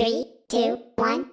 Three, two, one.